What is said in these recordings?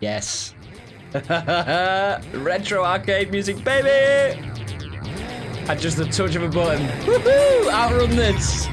Yes. Retro arcade music, baby! At just the touch of a button. Woohoo! Outrun this!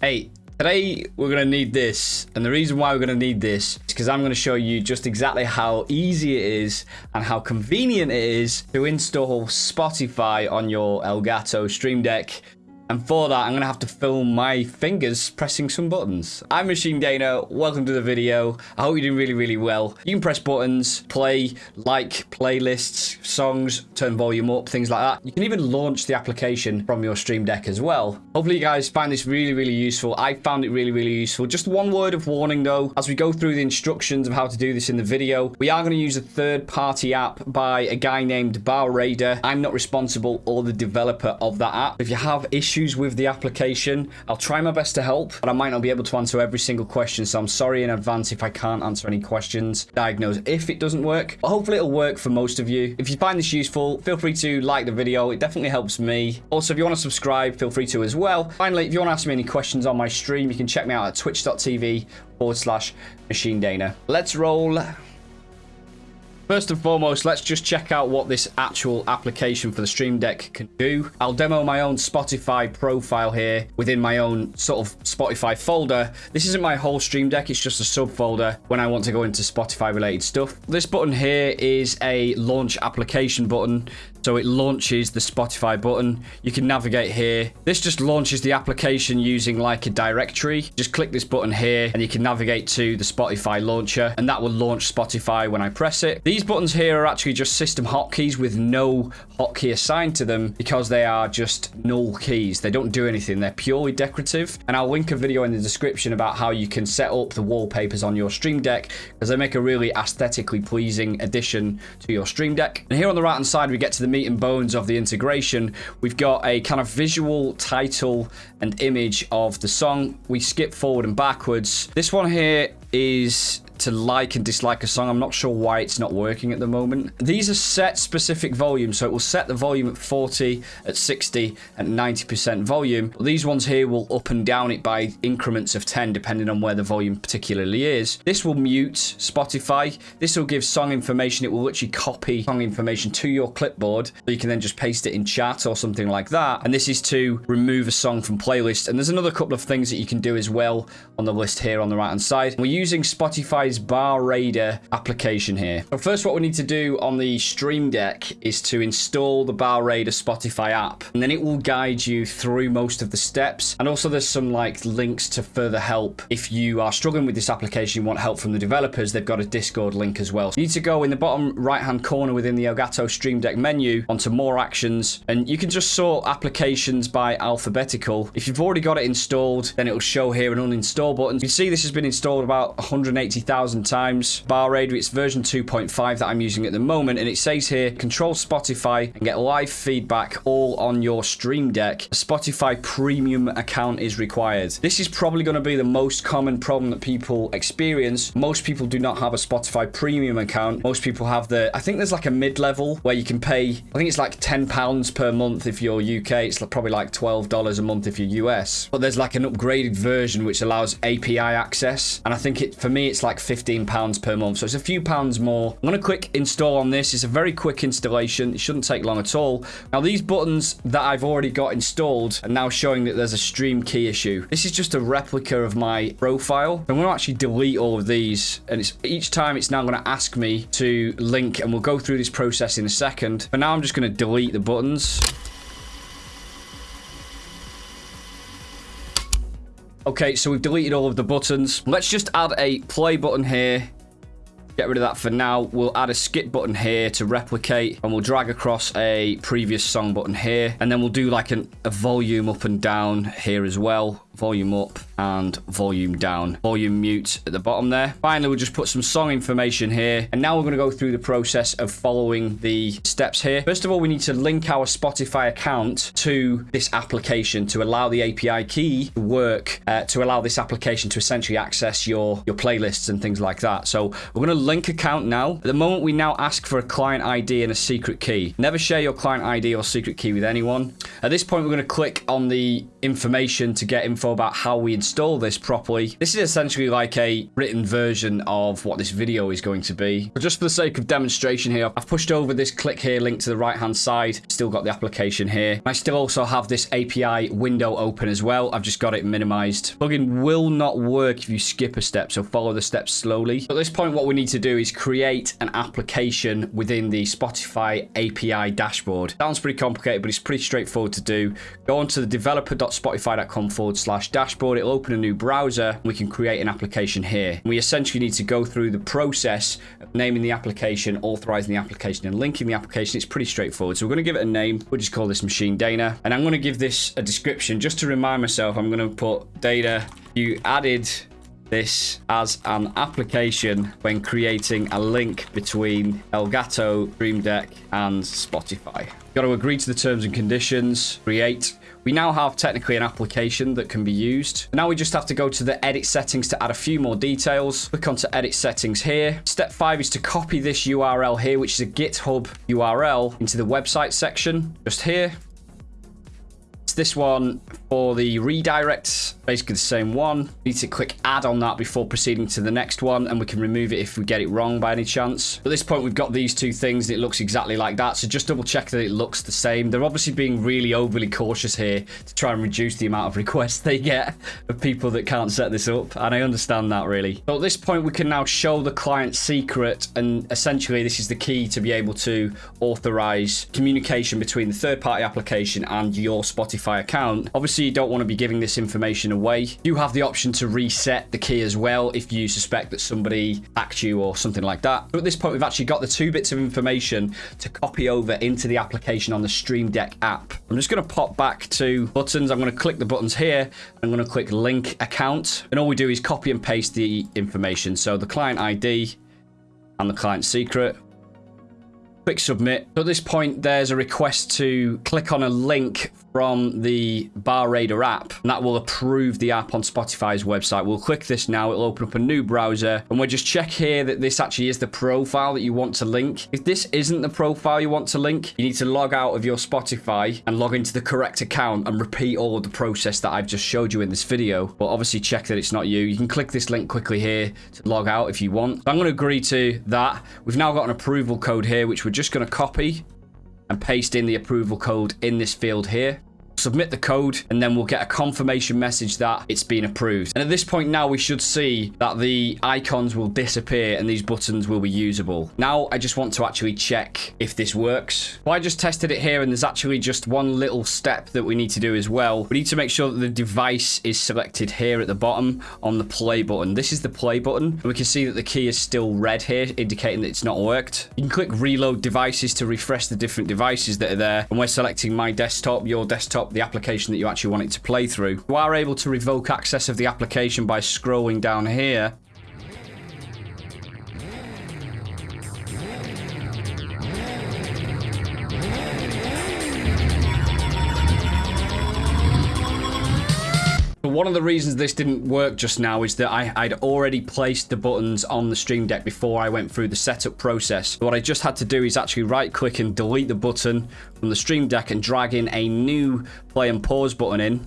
Hey, today we're going to need this. And the reason why we're going to need this is because I'm going to show you just exactly how easy it is and how convenient it is to install Spotify on your Elgato Stream Deck and for that, I'm going to have to film my fingers pressing some buttons. I'm Machine Dana. Welcome to the video. I hope you're doing really, really well. You can press buttons, play, like playlists, songs, turn volume up, things like that. You can even launch the application from your Stream Deck as well. Hopefully you guys find this really, really useful. I found it really, really useful. Just one word of warning though, as we go through the instructions of how to do this in the video, we are going to use a third-party app by a guy named Bar Raider. I'm not responsible or the developer of that app. If you have issues issues with the application. I'll try my best to help, but I might not be able to answer every single question, so I'm sorry in advance if I can't answer any questions. Diagnose if it doesn't work, but hopefully it'll work for most of you. If you find this useful, feel free to like the video. It definitely helps me. Also, if you want to subscribe, feel free to as well. Finally, if you want to ask me any questions on my stream, you can check me out at twitch.tv forward slash machine dana. Let's roll. First and foremost, let's just check out what this actual application for the Stream Deck can do. I'll demo my own Spotify profile here within my own sort of Spotify folder. This isn't my whole Stream Deck, it's just a subfolder when I want to go into Spotify related stuff. This button here is a launch application button. So it launches the Spotify button. You can navigate here. This just launches the application using like a directory. Just click this button here and you can navigate to the Spotify launcher and that will launch Spotify when I press it. These buttons here are actually just system hotkeys with no hotkey assigned to them because they are just null keys. They don't do anything. They're purely decorative. And I'll link a video in the description about how you can set up the wallpapers on your Stream Deck because they make a really aesthetically pleasing addition to your Stream Deck. And here on the right hand side, we get to the meat and bones of the integration. We've got a kind of visual title and image of the song. We skip forward and backwards. This one here is to like and dislike a song. I'm not sure why it's not working at the moment. These are set specific volumes, so it will set the volume at 40, at 60, and 90% volume. These ones here will up and down it by increments of 10, depending on where the volume particularly is. This will mute Spotify. This will give song information. It will literally copy song information to your clipboard, so you can then just paste it in chat or something like that. And this is to remove a song from playlist. And there's another couple of things that you can do as well on the list here on the right-hand side. We're using Spotify Bar Raider application here. So first what we need to do on the Stream Deck is to install the Bar Raider Spotify app. And then it will guide you through most of the steps. And also there's some like links to further help. If you are struggling with this application, you want help from the developers, they've got a Discord link as well. You need to go in the bottom right hand corner within the Elgato Stream Deck menu onto more actions. And you can just sort applications by alphabetical. If you've already got it installed, then it will show here an uninstall button. You see this has been installed about 180,000 times. Bar Raider, it's version 2.5 that I'm using at the moment, and it says here, control Spotify and get live feedback all on your Stream Deck. A Spotify premium account is required. This is probably going to be the most common problem that people experience. Most people do not have a Spotify premium account. Most people have the, I think there's like a mid-level where you can pay, I think it's like 10 pounds per month if you're UK. It's probably like $12 a month if you're US. But there's like an upgraded version which allows API access. And I think it, for me, it's like 15 pounds per month. So it's a few pounds more. I'm going to quick install on this. It's a very quick installation. It shouldn't take long at all. Now, these buttons that I've already got installed are now showing that there's a stream key issue. This is just a replica of my profile. I'm going to actually delete all of these. And it's each time it's now going to ask me to link. And we'll go through this process in a second. But now I'm just going to delete the buttons. Okay, so we've deleted all of the buttons. Let's just add a play button here. Get rid of that for now. We'll add a skip button here to replicate and we'll drag across a previous song button here. And then we'll do like an, a volume up and down here as well volume up, and volume down. Volume mute at the bottom there. Finally, we'll just put some song information here. And now we're going to go through the process of following the steps here. First of all, we need to link our Spotify account to this application to allow the API key to work, uh, to allow this application to essentially access your, your playlists and things like that. So we're going to link account now. At the moment, we now ask for a client ID and a secret key. Never share your client ID or secret key with anyone. At this point, we're going to click on the information to get info about how we install this properly. This is essentially like a written version of what this video is going to be. But just for the sake of demonstration here, I've pushed over this click here link to the right hand side. Still got the application here. I still also have this API window open as well. I've just got it minimized. Plugin will not work if you skip a step, so follow the steps slowly. At this point, what we need to do is create an application within the Spotify API dashboard. Sounds pretty complicated, but it's pretty straightforward to do. Go onto the developer.spotify.com forward slash dashboard. It'll open a new browser. We can create an application here. We essentially need to go through the process of naming the application, authorizing the application, and linking the application. It's pretty straightforward. So we're going to give it a name. We'll just call this Machine Dana. And I'm going to give this a description just to remind myself. I'm going to put data. You added this as an application when creating a link between Elgato, Stream Deck, and Spotify. Got to agree to the terms and conditions, create. We now have technically an application that can be used. Now we just have to go to the edit settings to add a few more details. Click onto edit settings here. Step five is to copy this URL here, which is a GitHub URL into the website section. Just here. It's this one for the redirects basically the same one. We need to click add on that before proceeding to the next one, and we can remove it if we get it wrong by any chance. At this point, we've got these two things, it looks exactly like that, so just double check that it looks the same. They're obviously being really overly cautious here to try and reduce the amount of requests they get of people that can't set this up, and I understand that really. So at this point, we can now show the client secret, and essentially this is the key to be able to authorize communication between the third-party application and your Spotify account. Obviously, you don't want to be giving this information away. You have the option to reset the key as well if you suspect that somebody hacked you or something like that. But at this point, we've actually got the two bits of information to copy over into the application on the Stream Deck app. I'm just going to pop back to buttons. I'm going to click the buttons here. I'm going to click link account. And all we do is copy and paste the information. So the client ID and the client secret. Click submit. So at this point, there's a request to click on a link from the Bar Raider app, and that will approve the app on Spotify's website. We'll click this now. It'll open up a new browser, and we'll just check here that this actually is the profile that you want to link. If this isn't the profile you want to link, you need to log out of your Spotify and log into the correct account and repeat all of the process that I've just showed you in this video. But obviously check that it's not you. You can click this link quickly here to log out if you want. So I'm going to agree to that. We've now got an approval code here, which we're just going to copy and paste in the approval code in this field here submit the code, and then we'll get a confirmation message that it's been approved. And at this point now, we should see that the icons will disappear and these buttons will be usable. Now, I just want to actually check if this works. Well, I just tested it here, and there's actually just one little step that we need to do as well. We need to make sure that the device is selected here at the bottom on the play button. This is the play button. We can see that the key is still red here, indicating that it's not worked. You can click reload devices to refresh the different devices that are there. And we're selecting my desktop, your desktop, the application that you actually want it to play through. You are able to revoke access of the application by scrolling down here one of the reasons this didn't work just now is that I, would already placed the buttons on the Stream Deck before I went through the setup process. What I just had to do is actually right click and delete the button from the Stream Deck and drag in a new play and pause button in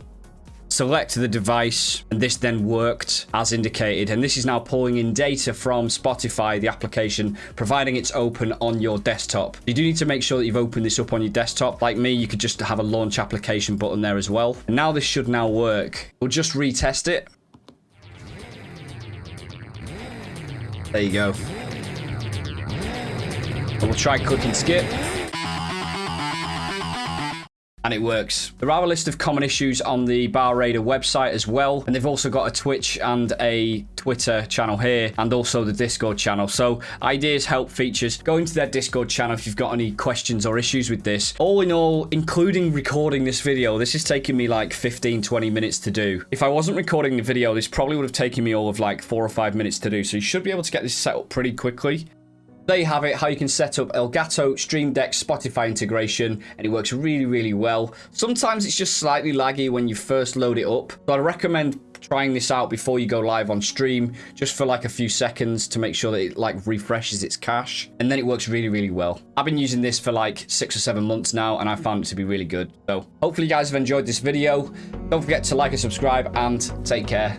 select the device and this then worked as indicated. And this is now pulling in data from Spotify the application providing it's open on your desktop. You do need to make sure that you've opened this up on your desktop. Like me you could just have a launch application button there as well. And now this should now work. We'll just retest it. There you go. And we'll try click and skip and it works. There are a list of common issues on the Bar Raider website as well, and they've also got a Twitch and a Twitter channel here, and also the Discord channel. So ideas, help, features, go into their Discord channel if you've got any questions or issues with this. All in all, including recording this video, this is taking me like 15, 20 minutes to do. If I wasn't recording the video, this probably would have taken me all of like four or five minutes to do. So you should be able to get this set up pretty quickly. There you have it, how you can set up Elgato Stream Deck Spotify integration, and it works really, really well. Sometimes it's just slightly laggy when you first load it up, so I'd recommend trying this out before you go live on stream, just for like a few seconds to make sure that it like refreshes its cache, and then it works really, really well. I've been using this for like six or seven months now, and I found it to be really good. So hopefully you guys have enjoyed this video. Don't forget to like and subscribe, and take care.